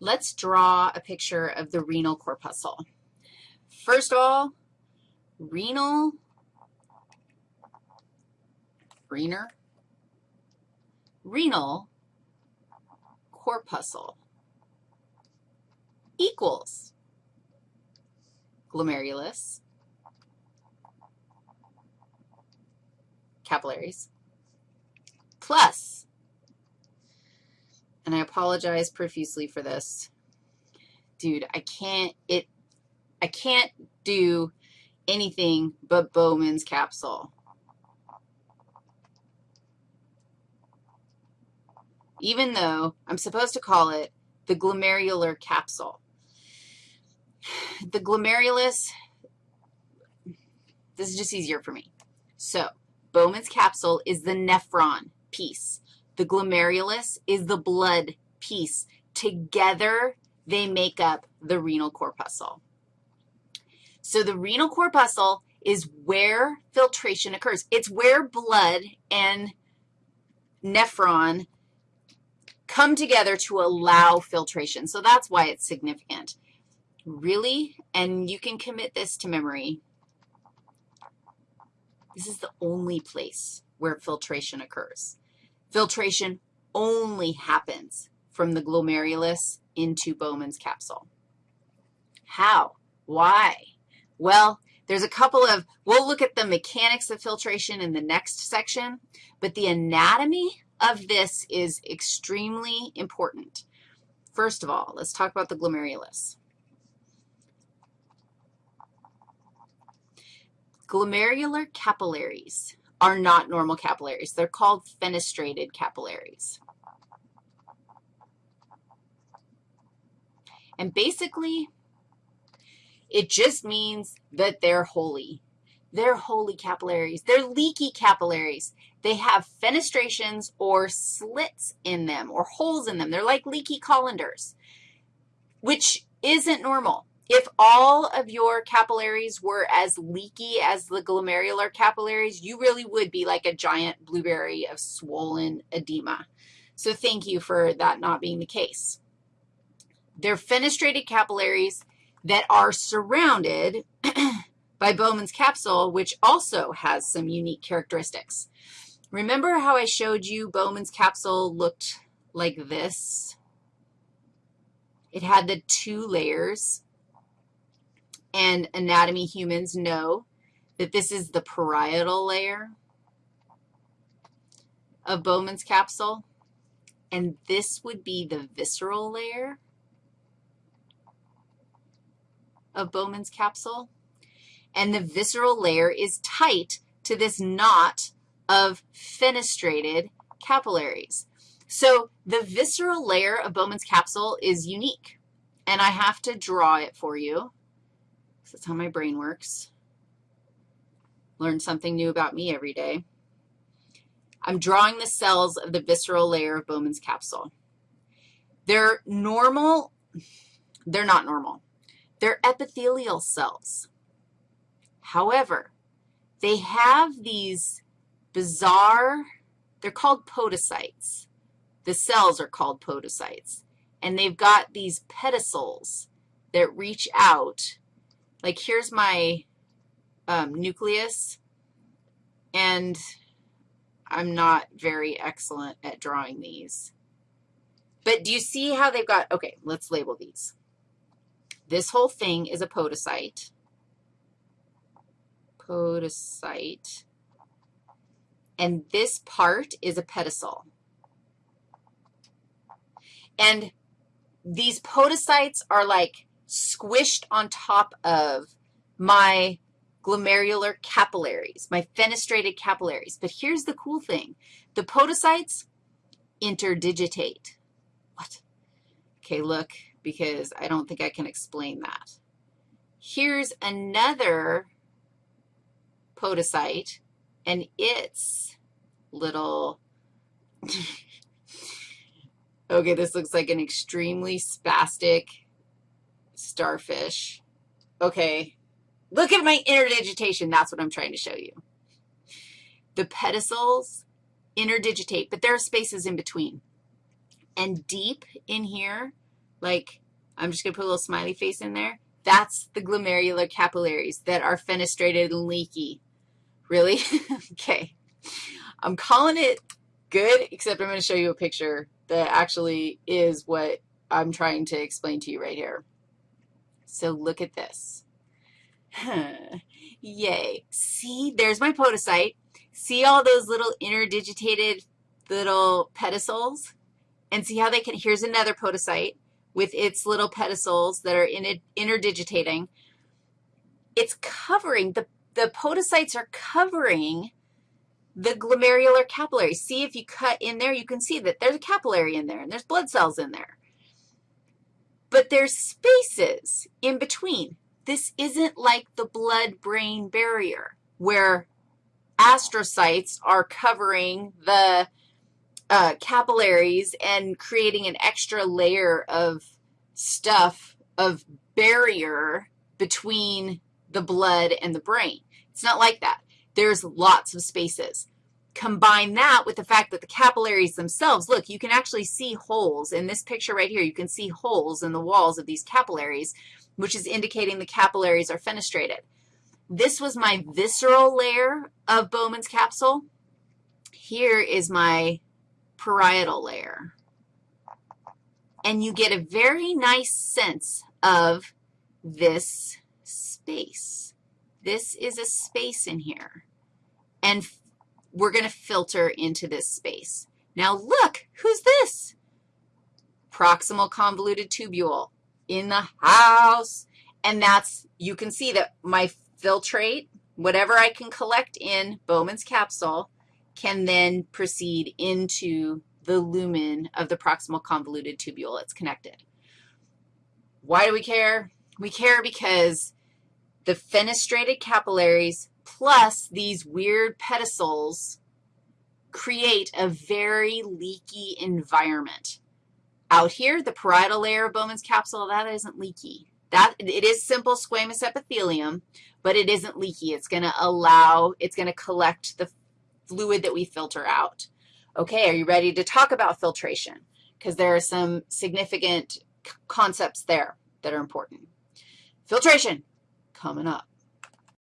let's draw a picture of the renal corpuscle. First of all, renal, renal, renal corpuscle equals glomerulus, capillaries, plus, and I apologize profusely for this. Dude, I can't, it, I can't do anything but Bowman's capsule. Even though I'm supposed to call it the glomerular capsule. The glomerulus, this is just easier for me. So Bowman's capsule is the nephron piece. The glomerulus is the blood piece. Together, they make up the renal corpuscle. So the renal corpuscle is where filtration occurs. It's where blood and nephron come together to allow filtration. So that's why it's significant. Really, and you can commit this to memory, this is the only place where filtration occurs. Filtration only happens from the glomerulus into Bowman's capsule. How? Why? Well, there's a couple of, we'll look at the mechanics of filtration in the next section, but the anatomy of this is extremely important. First of all, let's talk about the glomerulus. Glomerular capillaries are not normal capillaries. They're called fenestrated capillaries. And basically, it just means that they're holey. They're holey capillaries. They're leaky capillaries. They have fenestrations or slits in them or holes in them. They're like leaky colanders, which isn't normal. If all of your capillaries were as leaky as the glomerular capillaries, you really would be like a giant blueberry of swollen edema. So thank you for that not being the case. They're fenestrated capillaries that are surrounded by Bowman's capsule, which also has some unique characteristics. Remember how I showed you Bowman's capsule looked like this? It had the two layers, and anatomy humans know that this is the parietal layer of Bowman's capsule, and this would be the visceral layer of Bowman's capsule. And the visceral layer is tight to this knot of fenestrated capillaries. So the visceral layer of Bowman's capsule is unique, and I have to draw it for you. That's how my brain works. Learn something new about me every day. I'm drawing the cells of the visceral layer of Bowman's capsule. They're normal. They're not normal. They're epithelial cells. However, they have these bizarre, they're called podocytes. The cells are called podocytes. And they've got these pedicels that reach out. Like here's my um, nucleus, and I'm not very excellent at drawing these. But do you see how they've got, okay, let's label these. This whole thing is a podocyte. Podocyte. And this part is a pedicel. And these podocytes are like squished on top of my glomerular capillaries, my fenestrated capillaries. But here's the cool thing. The podocytes interdigitate. What? Okay, look because I don't think I can explain that. Here's another podocyte, and its little, okay, this looks like an extremely spastic starfish. Okay, look at my interdigitation. That's what I'm trying to show you. The pedicels interdigitate, but there are spaces in between. And deep in here like I'm just going to put a little smiley face in there. That's the glomerular capillaries that are fenestrated and leaky. Really? okay. I'm calling it good, except I'm going to show you a picture that actually is what I'm trying to explain to you right here. So look at this. Yay. See, there's my podocyte. See all those little interdigitated little pedicels? And see how they can, here's another podocyte with its little pedicels that are in interdigitating. It's covering, the, the podocytes are covering the glomerular capillary. See if you cut in there, you can see that there's a capillary in there and there's blood cells in there. But there's spaces in between. This isn't like the blood-brain barrier where astrocytes are covering the uh, capillaries and creating an extra layer of stuff, of barrier between the blood and the brain. It's not like that. There's lots of spaces. Combine that with the fact that the capillaries themselves, look, you can actually see holes. In this picture right here, you can see holes in the walls of these capillaries, which is indicating the capillaries are fenestrated. This was my visceral layer of Bowman's capsule. Here is my parietal layer. And you get a very nice sense of this space. This is a space in here. And we're going to filter into this space. Now look, who's this? Proximal convoluted tubule in the house. And that's, you can see that my filtrate, whatever I can collect in Bowman's capsule, can then proceed into the lumen of the proximal convoluted tubule. It's connected. Why do we care? We care because the fenestrated capillaries plus these weird pedicels create a very leaky environment. Out here, the parietal layer of Bowman's capsule, that isn't leaky. That, it is simple squamous epithelium, but it isn't leaky. It's going to allow, it's going to collect the fluid that we filter out. Okay, are you ready to talk about filtration? Because there are some significant concepts there that are important. Filtration coming up.